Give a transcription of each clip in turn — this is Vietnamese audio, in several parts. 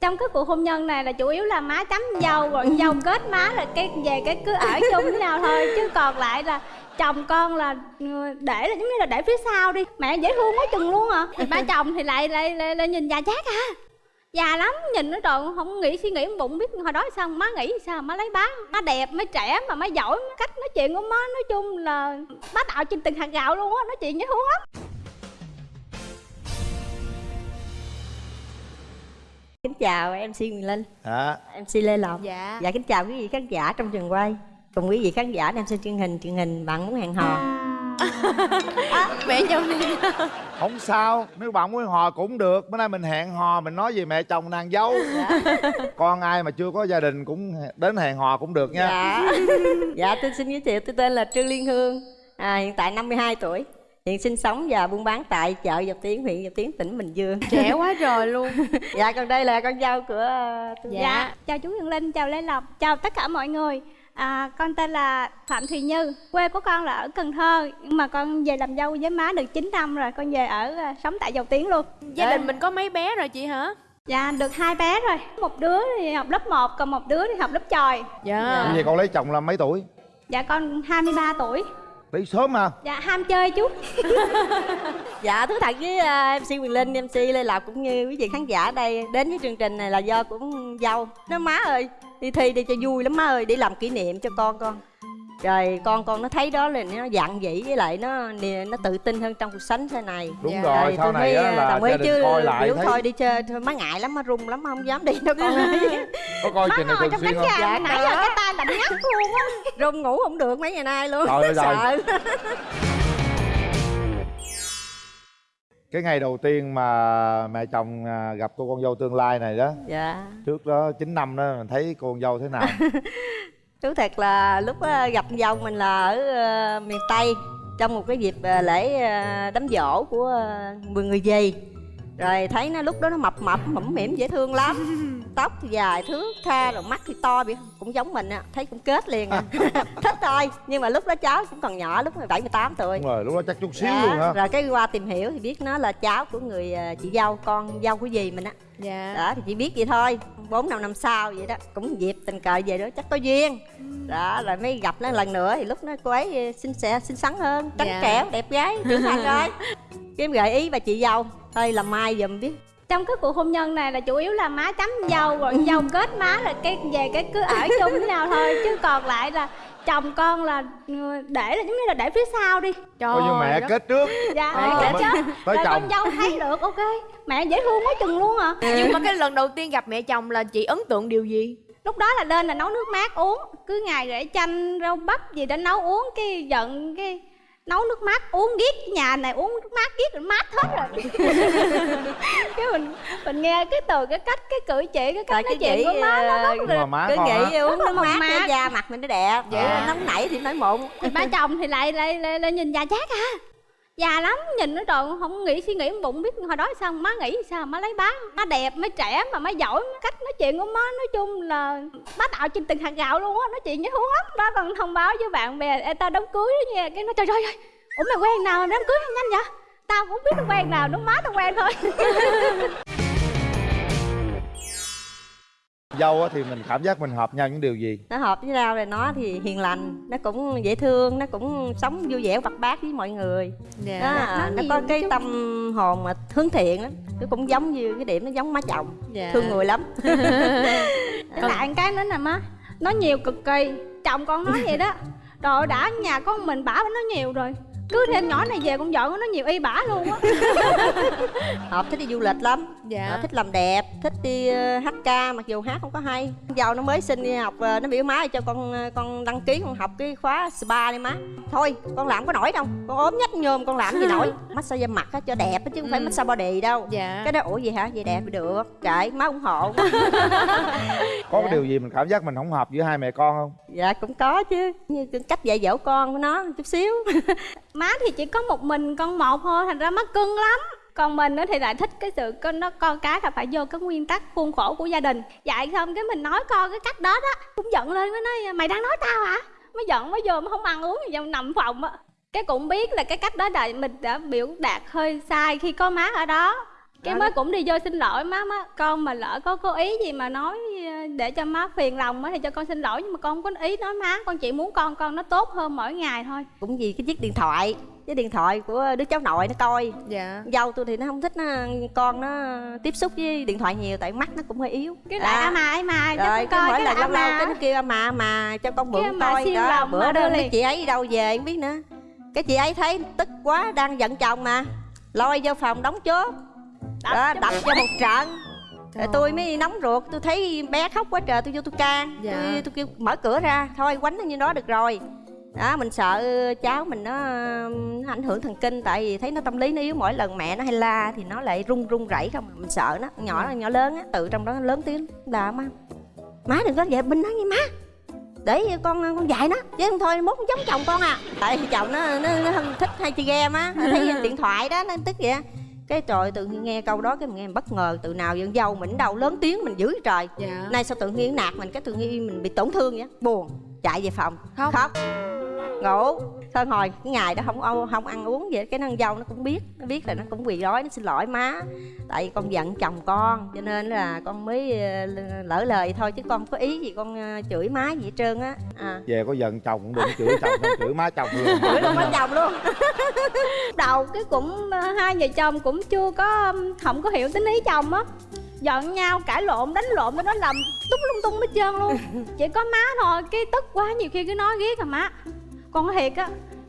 trong cái cuộc hôn nhân này là chủ yếu là má chấm dâu rồi dâu kết má là cái về cái cứ ở chung với nhau thôi. Chứ còn lại là chồng con là ừ, để là giống như là để phía sau đi. Mẹ dễ thương quá chừng luôn à. Ba chồng thì lại lại, lại, lại nhìn già chát à. Già lắm nhìn nó trời không nghĩ suy nghĩ bụng biết hồi đó sao má nghĩ sao má lấy bán má đẹp má trẻ mà má giỏi cách nói chuyện của má nói chung là bá đạo trên từng hạt gạo luôn á nói chuyện dễ thương lắm Kính chào MC Quyền Linh. Dạ. MC Lê Lộc. Dạ. Dạ kính chào quý vị khán giả trong trường quay. Cùng quý vị khán giả đang xem truyền hình Truyền hình bạn muốn hẹn hò. Mẹ chồng đi. Không sao Nếu bạn muốn hò cũng được. Bữa nay mình hẹn hò Mình nói về mẹ chồng nàng dâu. Con ai mà chưa có gia đình Cũng đến hẹn hò cũng được nha. Dạ. Dạ tôi xin giới thiệu tôi tên là Trương Liên Hương. À, Hiện tại 52 tuổi Hiện sinh sống và buôn bán tại chợ Dọc Tiến, huyện Dọc Tiến, tỉnh Bình Dương. Trẻ quá trời luôn. Dạ còn đây là con dâu của tôi dạ. dạ chào chú Huyền Linh chào Lê Lộc chào tất cả mọi người. À, con tên là Phạm Thùy Như Quê của con là ở Cần Thơ Nhưng mà con về làm dâu với má được 9 năm rồi Con về ở à, sống tại Dầu Tiến luôn. Gia đình mình có mấy bé rồi chị hả? Dạ được hai bé rồi. Một đứa thì học lớp 1 Còn một đứa thì học lớp tròi Dạ, vậy con lấy chồng là mấy tuổi? Dạ con 23 tuổi Lấy sớm mà Dạ ham chơi chú. Dạ thú thật với uh, MC Quyền Linh, MC Lê Lộc cũng như quý vị khán giả đây Đến với chương trình này là do cũng dâu. Nó má ơi đi thi đi cho vui lắm má ơi để làm kỷ niệm cho con con rồi con con nó thấy đó là nó dặn dĩ với lại nó nó tự tin hơn trong cuộc sống thế này. Đúng dạ. rồi sau này á là đồng ý chứ coi lại biểu thấy... thôi đi chơi thôi má ngại lắm má run lắm má không dám đi đâu con ơi. Có coi chuyện này thường xuyên không? dạ nãy giờ cái tay lạnh ngắt luôn á. Run ngủ không được mấy ngày nay luôn rồi rồi sợ. Cái ngày đầu tiên mà mẹ chồng à, gặp cô con dâu tương lai này đó dạ. trước đó 9 năm đó mình thấy cô con dâu thế nào thú thật là lúc ờ, gặp dâu mình là ở ờ, miền tây, trong một cái dịp ờ, lễ đám giỗ của mười người gì rồi thấy nó lúc đó nó mập mập mẫm mỉm dễ thương lắm. Tóc thì dài thước tha rồi mắt thì to bị cũng giống mình á thấy cũng kết liền à. Thích thôi nhưng mà lúc đó cháu cũng còn nhỏ lúc bảy mười tám tuổi. Đúng rồi lúc đó chắc chút xíu dạ. luôn hả? rồi cái qua tìm hiểu thì biết nó là cháu của người à, chị dâu con dâu của dì mình á. Dạ. Đó thì chỉ biết vậy thôi bốn năm năm sau vậy đó cũng dịp tình cờ về đó chắc có duyên. Đó rồi mới gặp nó lần nữa thì lúc nó cô ấy xinh xẻ xinh xắn hơn trắng dạ. trẻo đẹp gái trưởng thành rồi. Kiếm gợi ý bà chị dâu thôi làm mai giùm biết. Trong cái cuộc hôn nhân này là chủ yếu là má chấm dâu rồi dâu kết má là cái về cái cứ ở chung với nhau thôi. Chứ còn lại là chồng con là ừ, để là giống như là để phía sau đi. Trời coi như mẹ đó. kết trước. Dạ mẹ kết trước. tới rồi chồng. con dâu thấy được ok. Mẹ dễ thương quá chừng luôn à. Nhưng mà cái lần đầu tiên gặp mẹ chồng là chị ấn tượng điều gì? Lúc đó là lên là nấu nước mát uống cứ ngày rễ chanh rau bắp gì đã nấu uống cái giận cái nấu nước mát uống ghét nhà này uống nước mát ghét rồi mát hết rồi. Cái mình mình nghe cái từ cái cách cái cử chỉ cái cách nói chuyện của má nó rất là má cứ nghĩ uống nước mát, mát. da mặt mình nó đẹp. Vậy à. nóng nảy thì nói mụn. Ba chồng thì lại lại lại, lại nhìn già chát à già lắm nhìn nó trời không nghĩ suy nghĩ bụng biết hồi đó sao má nghĩ sao má lấy bán má đẹp má trẻ mà má giỏi cách nói chuyện của má nói chung là má tạo trên từng hạt gạo luôn á nói chuyện với hướng lắm. Má còn thông báo với bạn bè Ê, tao đám cưới đó nha. Cái nó trời ơi ủa mày quen nào mà đám cưới nhanh vậy? Tao cũng biết nó quen nào đúng má tao quen thôi. dâu thì mình cảm giác mình hợp nhau những điều gì nó hợp với rau rồi nó thì hiền lành nó cũng dễ thương nó cũng sống vui vẻ hoạt bát với mọi người yeah. Dạ. đó, nó, nó có cái tâm hồn mà hướng thiện lắm nó cũng giống như cái điểm nó giống má chồng yeah. Dạ. thương người lắm còn lại cái nữa nè má nó nhiều cực kỳ chồng con nói vậy đó rồi đã nhà con mình bả nói nhiều rồi cứ thêm nhỏ này về con vợ nó nhiều y bả luôn á. Hợp thích đi du lịch lắm. Dạ. Hợp thích làm đẹp thích đi uh, hát ca mặc dù hát không có hay. Giàu nó mới sinh đi học uh, nó biểu má cho con con đăng ký con học cái khóa spa đi má. Thôi con làm có nổi đâu. Con ốm nhách nhôm con làm gì nổi. Massage mặt á cho đẹp chứ không phải ừ. massage body đâu. Dạ. cái đó ủa gì hả? Vậy đẹp được. Kệ má ủng hộ. Có dạ. cái điều gì mình cảm giác mình không hợp giữa hai mẹ con không? Dạ cũng có chứ. Như cách dạy dỗ con của nó chút xíu má thì chỉ có một mình con một thôi, thành ra má cưng lắm. Còn mình thì lại thích cái sự nó con cái là phải vô cái nguyên tắc khuôn khổ của gia đình. Dạy xong cái mình nói con cái cách đó đó, cũng giận lên, mới nói, mày đang nói tao hả? Mới giận, mới vô, mới không ăn uống gì nằm phòng á. Cái cũng biết là cái cách đó là mình đã biểu đạt hơi sai khi có má ở đó cái mới cũng đi vô xin lỗi má má. Con mà lỡ có cố ý gì mà nói ờ, để cho má phiền lòng á thì cho con xin lỗi nhưng mà con không có ý nói má. Con chỉ muốn con con nó tốt hơn mỗi ngày thôi. Cũng vì cái chiếc điện thoại cái điện thoại của đứa cháu nội nó coi. Dạ. Dâu tôi thì nó không thích nó con nó tiếp xúc với điện thoại nhiều tại mắt nó cũng hơi yếu. Cái đại à. mà cho rồi con cứ coi mỗi cái lần lâu lâu cái nó kêu mà mà cho con mượn coi đó. lòng bữa đó cái chị ấy đi đâu về không biết nữa. Cái chị ấy thấy tức quá đang giận chồng mà. Lôi vô phòng đóng chốt Đập đó đập cho một trận. Trời tôi mới nóng ruột tôi thấy bé khóc quá trời tôi vô tôi can. Dạ. tôi, tôi kêu mở cửa ra thôi quánh nó như đó được rồi. Đó mình sợ cháu mình nó um, ảnh hưởng thần kinh tại vì thấy nó tâm lý nó yếu mỗi lần mẹ nó hay la thì nó lại run run rẩy không. Mình sợ nó nhỏ nhỏ lớn á tự trong đó nó lớn tiếng là má má đừng có vậy binh nó nghe má. Để con con dạy nó chứ không thôi mốt nó giống chồng con à. Tại vì chồng nó nó, nó không thích hay chơi game á nó thấy điện thoại đó nó tức vậy cái trời tự nhiên nghe câu đó cái mình nghe mình bất ngờ từ nào dân dâu mình đâu lớn tiếng mình dữ trời. Dạ. Nay sao tự nhiên nạt mình cái tự nhiên mình bị tổn thương vậy? Buồn chạy về phòng. Khóc. khóc ngủ. Thôi hồi cái ngày đó không không ăn uống vậy cái nàng dâu nó cũng biết nó biết là nó cũng quỳ đói nó xin lỗi má. Tại vì con giận chồng con cho nên là con mới ờ, lỡ lời thôi chứ con không có ý gì con ờ, chửi má gì hết trơn á. À. về có giận chồng cũng đừng chửi chồng đâu chửi má chồng luôn chửi luôn má chồng luôn. Đầu cái cũng ờ, hai vợ chồng cũng chưa có không có hiểu tính ý chồng á. Giận nhau cãi lộn đánh lộn nó làm tung lung tung hết trơn luôn. Chỉ có má thôi cái tức quá nhiều khi cứ nói ghét à má con nói thiệt á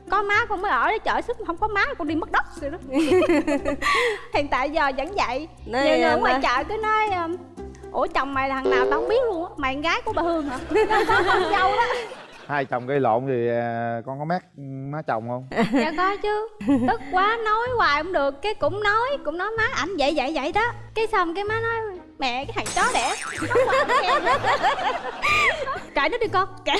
có má con mới ở để chở sức không có má con đi mất đất rồi đó. Hiện tại giờ vẫn vậy. Nhiều người ngoài chợ cứ nói ừm, ủa chồng mày là thằng nào tao không biết luôn á mày con gái của bà hương hả? Có con dâu đó. Hai chồng gây lộn thì à, con có mát má chồng không? Dạ có chứ. Tức quá nói hoài không được cái cũng nói cũng nói má ảnh vậy vậy vậy đó. Cái xong cái má nói mẹ cái thằng chó đẻ. Kệ nó đi con. Kệ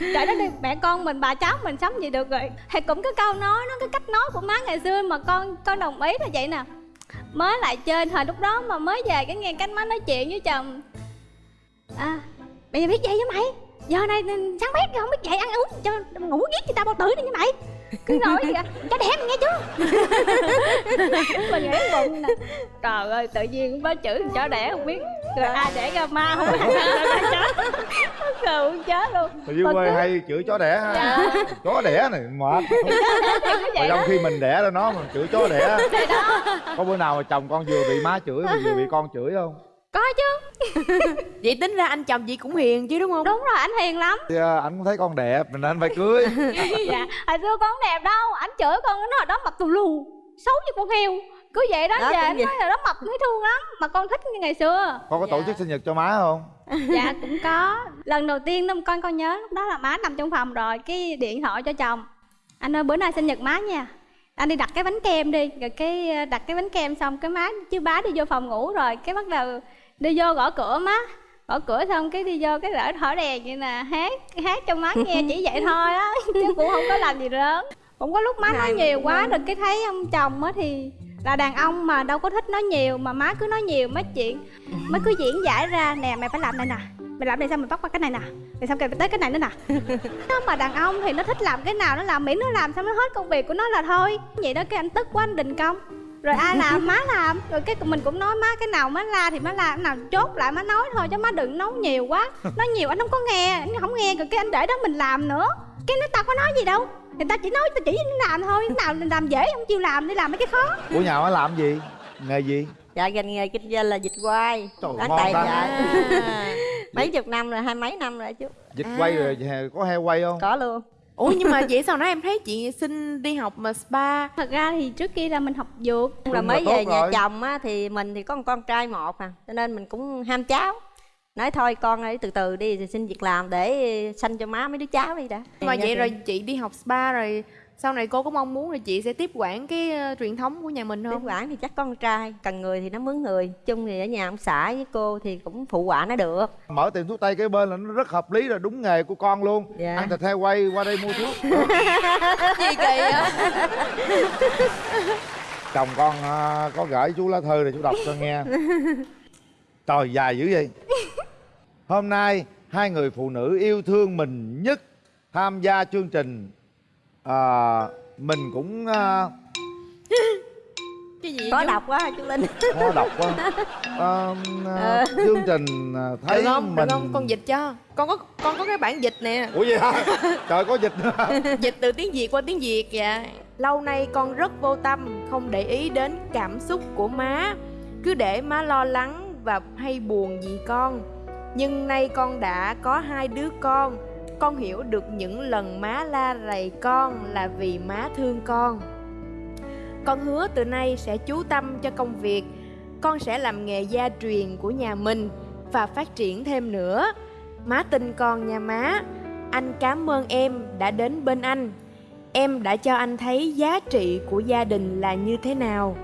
kệ nó đi. Mẹ con mình bà cháu mình sống gì được rồi. Thì cũng cái câu nói nó cái cách nói của má ngày xưa mà con con đồng ý là vậy nè. Mới lại chơi thời lúc đó mà mới về cái nghe cách má nói chuyện với chồng. À bây giờ biết vậy với mày. Giờ này sáng bét không biết dậy ăn uống. Cho ngủ giết người ta bao tử đi nha mày cứ nói gì cho đẻ mày nghe chưa mình nghĩ bụng nè. Trời ơi tự nhiên có chữ chó đẻ không biết. Rồi ai đẻ ra ma không? Biết chó cười muốn chết luôn. Mà quê cứ- hay chửi chó đẻ ha. Dạ. chó đẻ này mệt. Mà vậy trong khi mình đẻ ra nó mình chửi chó đẻ. Có bữa nào mà chồng con vừa bị má chửi mà vừa bị con chửi không có chứ. Vậy tính ra anh chồng chị cũng hiền chứ đúng không? Đúng rồi anh hiền lắm. Thì à, anh cũng thấy con đẹp mình anh phải cưới. Dạ hồi xưa con đẹp đâu ảnh chửi con nó ở đó mặt tù lù xấu như con heo. Cứ vậy đó Đó, về anh nói là đó mập thấy thương lắm mà con thích như ngày xưa. Con có tổ chức sinh nhật cho má không? Dạ cũng có. Lần đầu tiên năm con con nhớ lúc đó là má nằm trong phòng rồi cái điện thoại cho chồng. Anh ơi bữa nay sinh nhật má nha. Anh đi đặt cái bánh kem đi rồi cái ờ, đặt cái bánh kem xong cái má chứ bá đi vô phòng ngủ rồi cái bắt đầu đi vô gõ cửa má. Gõ cửa xong cái đi vô cái rỡ thở đèn vậy nè. Hát hát cho má nghe chỉ vậy thôi á chứ cũng không có làm gì lớn. Cũng có lúc má nói nhiều quá rồi cái thấy ông chồng á thì là đàn ông mà đâu có thích nói nhiều mà má cứ nói nhiều mấy chuyện má cứ diễn giải ra. Nè mày phải làm này nè. Mày làm này xong mày bắt qua cái này nè. Xong rồi mày tới cái này nữa nè. Nó mà đàn ông thì nó thích làm cái nào nó làm miễn nó làm xong nó hết công việc của nó là thôi. Vậy đó cái anh tức quá anh đình công rồi ai làm má làm. Rồi cái mình cũng nói má cái nào má la thì má la cái nào chốt lại má nói thôi chứ má đừng nói nhiều quá. Nói nhiều anh không có nghe anh không nghe. Rồi cái anh để đó mình làm nữa. Cái nó tao có nói gì đâu. Người ta chỉ nói tao chỉ làm thôi. Cái nào làm dễ không chịu làm đi làm mấy cái khó. Của nhà má làm gì? Nghề gì? Dạ ngành nghề kinh doanh là dịch quay. Trời, bán ngon tài ta. trợ mấy chục năm rồi hai mấy năm rồi chú. Dịch quay rồi có heo quay không? Có luôn ủa nhưng mà vậy sau đó em thấy chị xin đi học mà spa? Thật ra thì trước kia là mình học dược. Là mới về nhà rồi. chồng á thì mình thì có một con trai một à cho nên mình cũng ham cháu. Nói thôi con ơi từ từ đi thì xin việc làm để sanh cho má mấy đứa cháu đi đã. Mà vậy rồi chị đi học spa rồi sau này cô có mong muốn là chị sẽ tiếp quản cái ờ, truyền thống của nhà mình tiếp không? quản thì chắc con trai cần người thì nó mướn người. Chung thì ở nhà ông xã với cô thì cũng phụ quả nó được. Mở tiệm thuốc tây kế bên là nó rất hợp lý rồi đúng nghề của con luôn. Dạ. ăn thịt heo quay qua đây mua thuốc. Gì kỳ á chồng con à, có gửi chú lá thư này chú đọc cho nghe. Trời dài dữ vậy. Hôm nay hai người phụ nữ yêu thương mình nhất tham gia chương trình à, mình cũng à, cái gì có đọc quá chú linh. Khó đọc quá. Ờ, à, chương trình à, thấy được không? Mình được không? Con dịch cho. Con có con có cái bản dịch nè. Ủa vậy hả? Trời có dịch nữa. Dịch từ tiếng việt qua tiếng việt dạ. Lâu nay con rất vô tâm không để ý đến cảm xúc của má. Cứ để má lo lắng và hay buồn vì con. Nhưng nay con đã có hai đứa con con hiểu được những lần má la rầy con là vì má thương con. Con hứa từ nay sẽ chú tâm cho công việc. Con sẽ làm nghề gia truyền của nhà mình và phát triển thêm nữa. Má tin con nha má. Anh cảm ơn em đã đến bên anh. Em đã cho anh thấy giá trị của gia đình là như thế nào.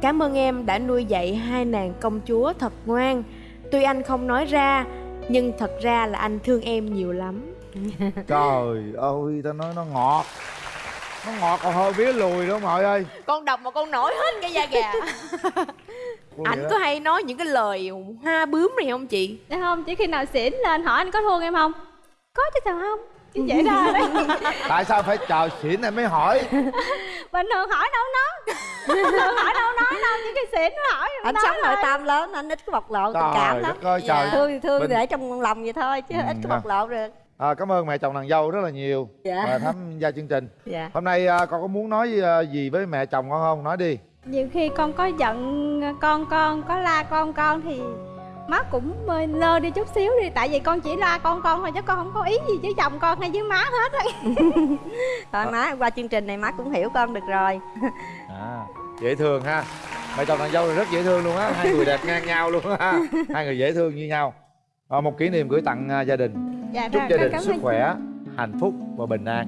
Cảm ơn em đã nuôi dạy hai nàng công chúa thật ngoan. Tuy anh không nói ra, nhưng thật ra là anh thương em nhiều lắm. trời ơi tao nói nó ngọt. Nó ngọt còn hơi vía lùi đó mọi ơi. Con đọc mà con nổi hết cái da gà. Vậy có hay nói những cái lời hoa bướm này không chị? Dạ không, chỉ khi nào xỉn lên hỏi anh có thương em không? Có chứ sao không? Chứ dễ ra đấy. Tại sao phải chờ xỉn này mới hỏi? Bình thường hỏi đâu nói. Bình thường hỏi đâu nói đâu, chỉ khi xỉn nó hỏi anh nói sống nội tâm lớn anh ít có bộc lộ tình cảm lắm. ơi trời. Thương thì thương Bình- để trong lòng vậy thôi chứ Ừ, ít có dạ. bộc lộ được à, cảm ơn mẹ chồng nàng dâu rất là nhiều Dạ. à, tham gia chương trình. Dạ. Hôm nay à, con có muốn nói à, gì với mẹ chồng con không? Nói đi. Nhiều khi con có giận con con, có la con con thì má cũng hơi lơ đi chút xíu đi. Tại vì con chỉ la con con thôi chứ con không có ý gì với chồng con hay với má hết á. Con nói qua chương trình này má cũng hiểu con được rồi. À dễ thương ha. Mẹ chồng nàng dâu thì rất dễ thương luôn á. Hai người đẹp ngang nhau luôn ha. Hai người dễ thương như nhau. À, một kỷ niệm gửi tặng à, gia đình Dạ chúc rồi, gia đình sức khỏe hạnh phúc và bình an